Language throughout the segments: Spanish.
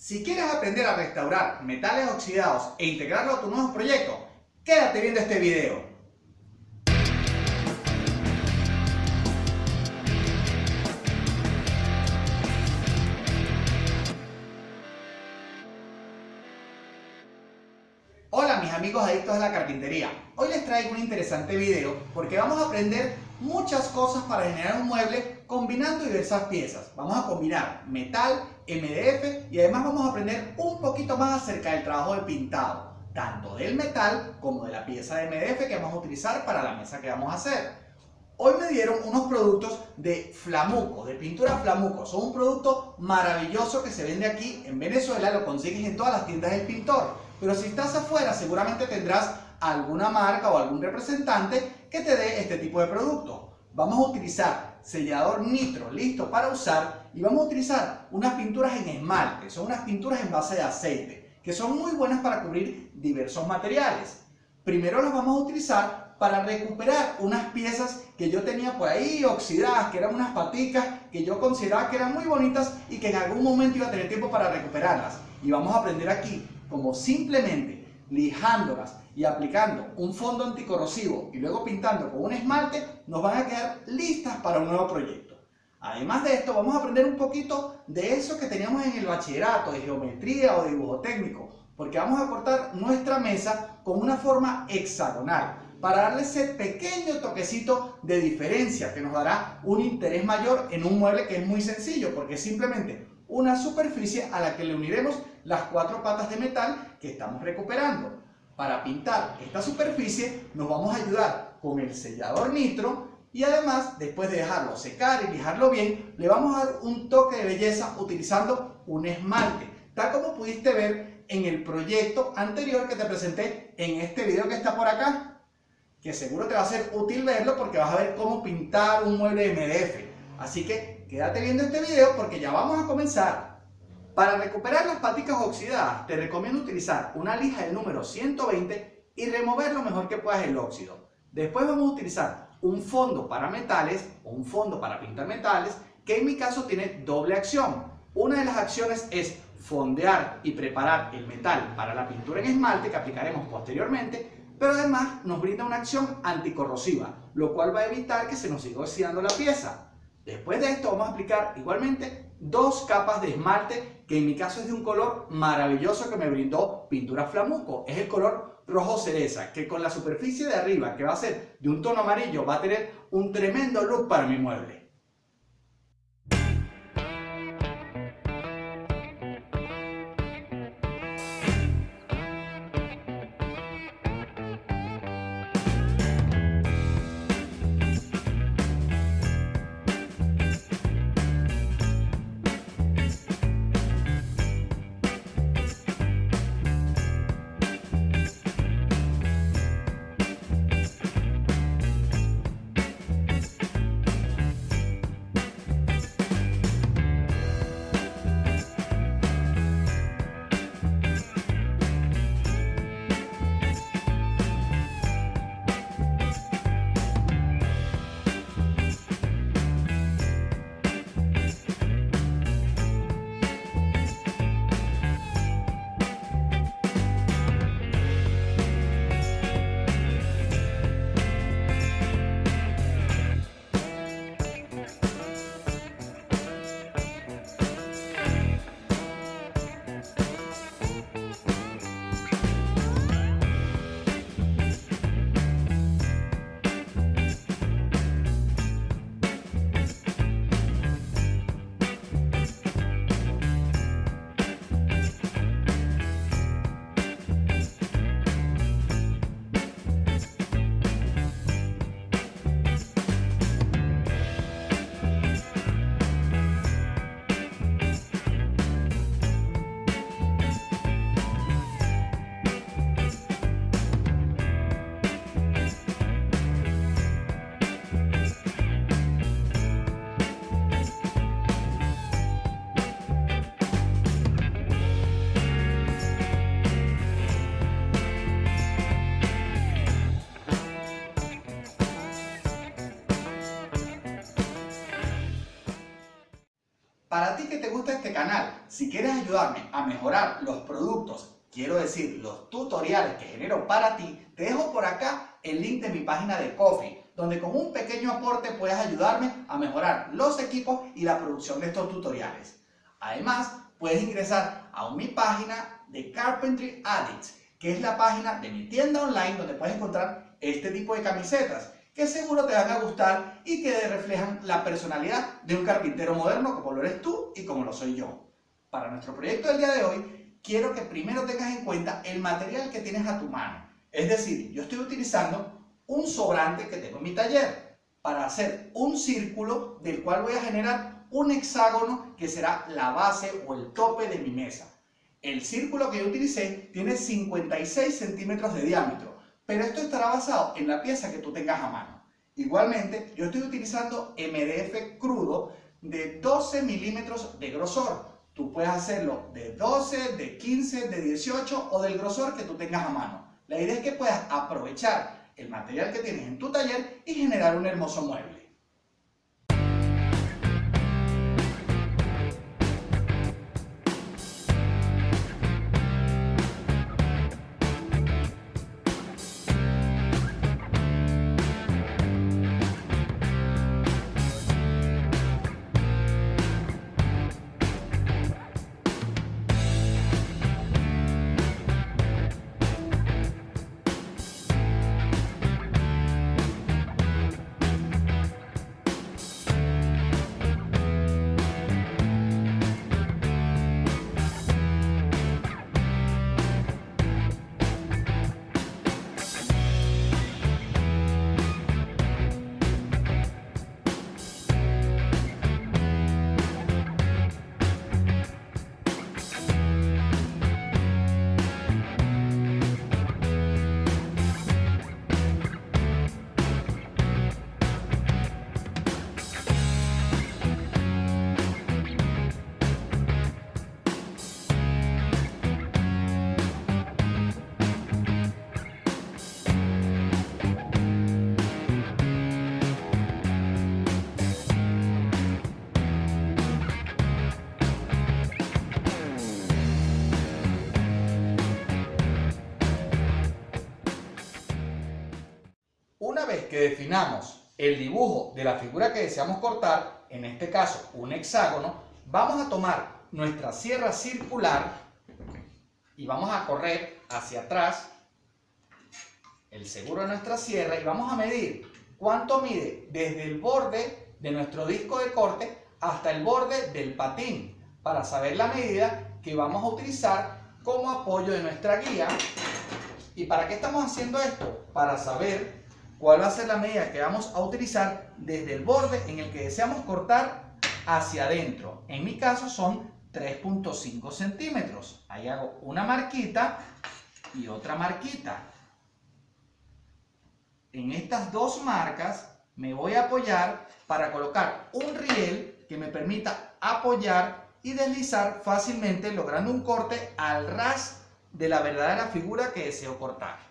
Si quieres aprender a restaurar metales oxidados e integrarlo a tu nuevo proyecto, quédate viendo este video. Hola mis amigos adictos a la carpintería, hoy les traigo un interesante video porque vamos a aprender muchas cosas para generar un mueble combinando diversas piezas. Vamos a combinar metal, MDF y además vamos a aprender un poquito más acerca del trabajo de pintado, tanto del metal como de la pieza de MDF que vamos a utilizar para la mesa que vamos a hacer. Hoy me dieron unos productos de Flamuco, de pintura Flamuco. Son un producto maravilloso que se vende aquí en Venezuela, lo consigues en todas las tiendas del pintor. Pero si estás afuera seguramente tendrás alguna marca o algún representante que te dé este tipo de producto. Vamos a utilizar sellador nitro listo para usar y vamos a utilizar unas pinturas en esmalte, son unas pinturas en base de aceite, que son muy buenas para cubrir diversos materiales. Primero las vamos a utilizar para recuperar unas piezas que yo tenía por ahí oxidadas, que eran unas paticas que yo consideraba que eran muy bonitas y que en algún momento iba a tener tiempo para recuperarlas. Y vamos a aprender aquí como simplemente lijándolas y aplicando un fondo anticorrosivo y luego pintando con un esmalte, nos van a quedar listas para un nuevo proyecto. Además de esto, vamos a aprender un poquito de eso que teníamos en el bachillerato, de geometría o dibujo técnico, porque vamos a cortar nuestra mesa con una forma hexagonal para darle ese pequeño toquecito de diferencia que nos dará un interés mayor en un mueble que es muy sencillo porque es simplemente una superficie a la que le uniremos las cuatro patas de metal que estamos recuperando. Para pintar esta superficie nos vamos a ayudar con el sellador nitro y además después de dejarlo secar y lijarlo bien le vamos a dar un toque de belleza utilizando un esmalte tal como pudiste ver en el proyecto anterior que te presenté en este video que está por acá que seguro te va a ser útil verlo porque vas a ver cómo pintar un mueble MDF. Así que quédate viendo este video porque ya vamos a comenzar. Para recuperar las paticas oxidadas te recomiendo utilizar una lija del número 120 y remover lo mejor que puedas el óxido. Después vamos a utilizar un fondo para metales o un fondo para pintar metales que en mi caso tiene doble acción. Una de las acciones es fondear y preparar el metal para la pintura en esmalte que aplicaremos posteriormente pero además nos brinda una acción anticorrosiva, lo cual va a evitar que se nos siga oxidando la pieza. Después de esto vamos a aplicar igualmente dos capas de esmalte, que en mi caso es de un color maravilloso que me brindó Pintura Flamuco. Es el color rojo cereza, que con la superficie de arriba, que va a ser de un tono amarillo, va a tener un tremendo look para mi mueble. Gusta este canal, si quieres ayudarme a mejorar los productos, quiero decir, los tutoriales que genero para ti, te dejo por acá el link de mi página de Coffee, donde con un pequeño aporte puedes ayudarme a mejorar los equipos y la producción de estos tutoriales. Además, puedes ingresar a mi página de Carpentry Addicts, que es la página de mi tienda online donde puedes encontrar este tipo de camisetas que seguro te van a gustar y que reflejan la personalidad de un carpintero moderno como lo eres tú y como lo soy yo. Para nuestro proyecto del día de hoy, quiero que primero tengas en cuenta el material que tienes a tu mano. Es decir, yo estoy utilizando un sobrante que tengo en mi taller para hacer un círculo del cual voy a generar un hexágono que será la base o el tope de mi mesa. El círculo que yo utilicé tiene 56 centímetros de diámetro pero esto estará basado en la pieza que tú tengas a mano. Igualmente, yo estoy utilizando MDF crudo de 12 milímetros de grosor. Tú puedes hacerlo de 12, de 15, de 18 o del grosor que tú tengas a mano. La idea es que puedas aprovechar el material que tienes en tu taller y generar un hermoso mueble. Vez que definamos el dibujo de la figura que deseamos cortar, en este caso un hexágono, vamos a tomar nuestra sierra circular y vamos a correr hacia atrás el seguro de nuestra sierra y vamos a medir cuánto mide desde el borde de nuestro disco de corte hasta el borde del patín para saber la medida que vamos a utilizar como apoyo de nuestra guía. ¿Y para qué estamos haciendo esto? Para saber cuál va a ser la medida que vamos a utilizar desde el borde en el que deseamos cortar hacia adentro. En mi caso son 3.5 centímetros. Ahí hago una marquita y otra marquita. En estas dos marcas me voy a apoyar para colocar un riel que me permita apoyar y deslizar fácilmente logrando un corte al ras de la verdadera figura que deseo cortar.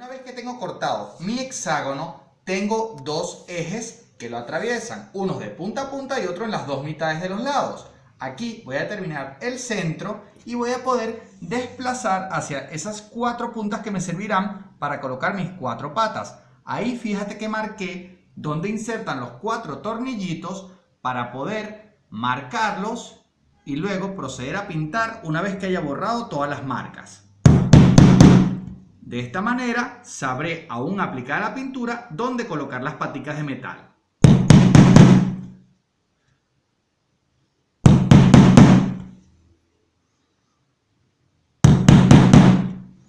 Una que tengo cortado mi hexágono, tengo dos ejes que lo atraviesan, uno de punta a punta y otro en las dos mitades de los lados. Aquí voy a terminar el centro y voy a poder desplazar hacia esas cuatro puntas que me servirán para colocar mis cuatro patas. Ahí fíjate que marqué donde insertan los cuatro tornillitos para poder marcarlos y luego proceder a pintar una vez que haya borrado todas las marcas. De esta manera sabré aún aplicar la pintura dónde colocar las paticas de metal.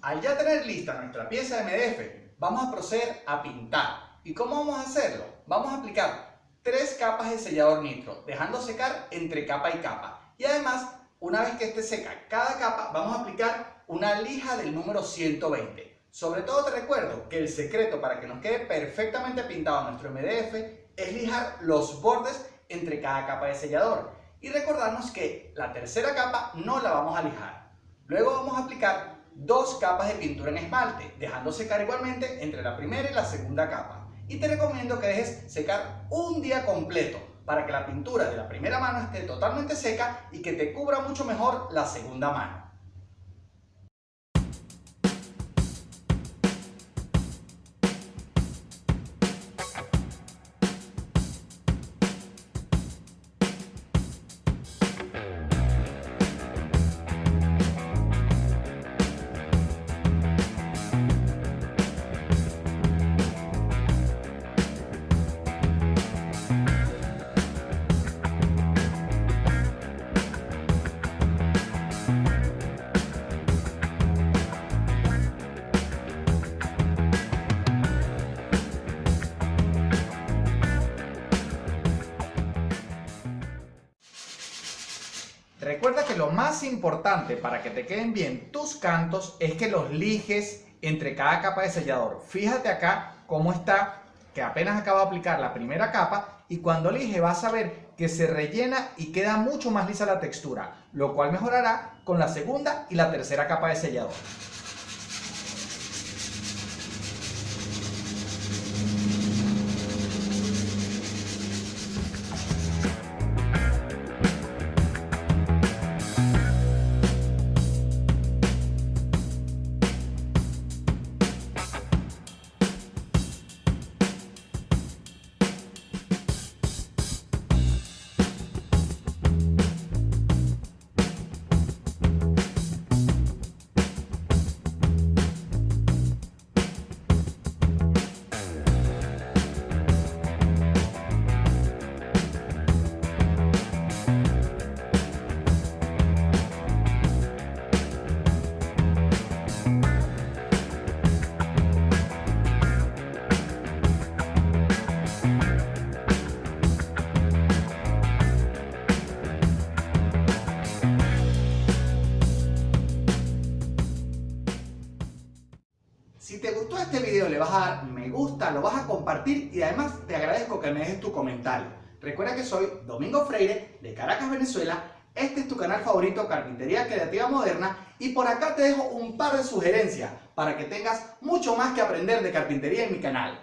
Al ya tener lista nuestra pieza de MDF, vamos a proceder a pintar. ¿Y cómo vamos a hacerlo? Vamos a aplicar tres capas de sellador nitro, dejando secar entre capa y capa. Y además, una vez que esté seca cada capa, vamos a aplicar una lija del número 120. Sobre todo te recuerdo que el secreto para que nos quede perfectamente pintado nuestro MDF es lijar los bordes entre cada capa de sellador. Y recordarnos que la tercera capa no la vamos a lijar. Luego vamos a aplicar dos capas de pintura en esmalte, dejando secar igualmente entre la primera y la segunda capa. Y te recomiendo que dejes secar un día completo para que la pintura de la primera mano esté totalmente seca y que te cubra mucho mejor la segunda mano. Recuerda que lo más importante para que te queden bien tus cantos es que los lijes entre cada capa de sellador. Fíjate acá cómo está, que apenas acabo de aplicar la primera capa y cuando lige vas a ver que se rellena y queda mucho más lisa la textura, lo cual mejorará con la segunda y la tercera capa de sellador. Recuerda que soy Domingo Freire de Caracas, Venezuela. Este es tu canal favorito Carpintería Creativa Moderna y por acá te dejo un par de sugerencias para que tengas mucho más que aprender de carpintería en mi canal.